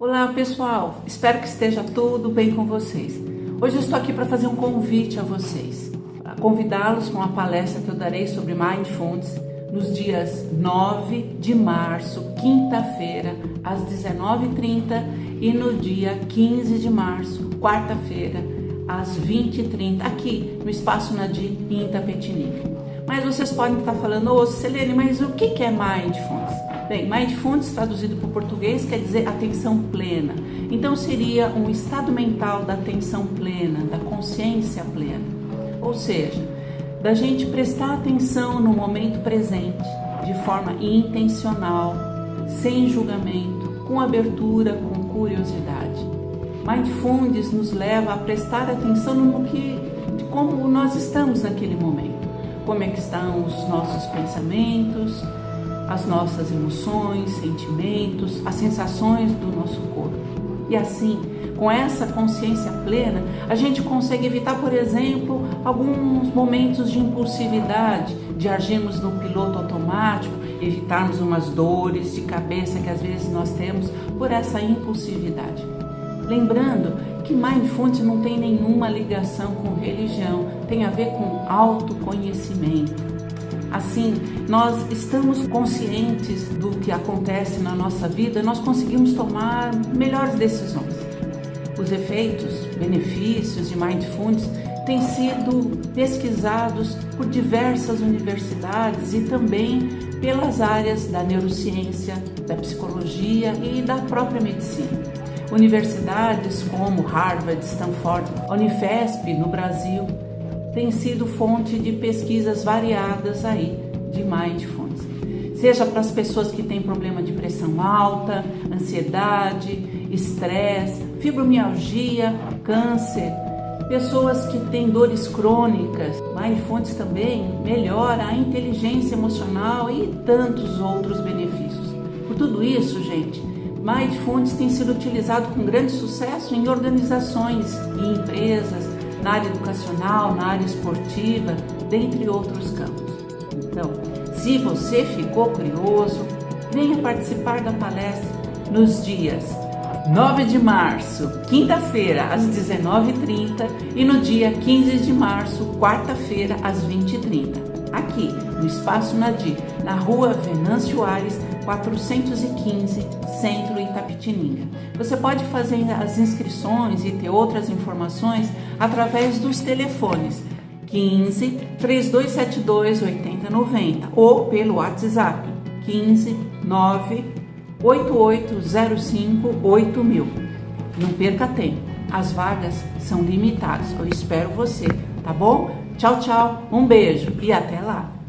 Olá pessoal, espero que esteja tudo bem com vocês. Hoje eu estou aqui para fazer um convite a vocês, convidá-los para uma palestra que eu darei sobre Mindfulness nos dias 9 de março, quinta-feira, às 19h30 e no dia 15 de março, quarta-feira, às 20h30, aqui no Espaço Nadir em Itapetininga. Mas vocês podem estar falando, ô Selene, mas o que é Mindfulness? Bem, Mindfulness traduzido para o português quer dizer atenção plena. Então seria um estado mental da atenção plena, da consciência plena. Ou seja, da gente prestar atenção no momento presente, de forma intencional, sem julgamento, com abertura, com curiosidade. Mindfulness nos leva a prestar atenção no que, como nós estamos naquele momento, como é que estão os nossos pensamentos, as nossas emoções, sentimentos, as sensações do nosso corpo. E assim, com essa consciência plena, a gente consegue evitar, por exemplo, alguns momentos de impulsividade, de agirmos no piloto automático, evitarmos umas dores de cabeça que às vezes nós temos por essa impulsividade. Lembrando que Mindfulness não tem nenhuma ligação com religião, tem a ver com autoconhecimento. Assim, nós estamos conscientes do que acontece na nossa vida, nós conseguimos tomar melhores decisões. Os efeitos, benefícios de Mindfulness têm sido pesquisados por diversas universidades e também pelas áreas da neurociência, da psicologia e da própria medicina. Universidades como Harvard, Stanford, Unifesp no Brasil tem sido fonte de pesquisas variadas aí de mindfulness. Seja para as pessoas que têm problema de pressão alta, ansiedade, estresse, fibromialgia, câncer, pessoas que têm dores crônicas. Mindfulness também melhora a inteligência emocional e tantos outros benefícios. Por tudo isso, gente, Mindfulness tem sido utilizado com grande sucesso em organizações e empresas, na área educacional, na área esportiva, dentre outros campos. Então, se você ficou curioso, venha participar da palestra nos dias 9 de março, quinta-feira, às 19h30 e no dia 15 de março, quarta-feira, às 20h30 aqui no Espaço Nadir, na rua Venâncio Aires, 415, Centro Itapetininga. Você pode fazer as inscrições e ter outras informações através dos telefones 15 3272 8090 ou pelo WhatsApp 15 9 8805 8000. Não perca tempo, as vagas são limitadas. Eu espero você, tá bom? Tchau, tchau, um beijo e até lá!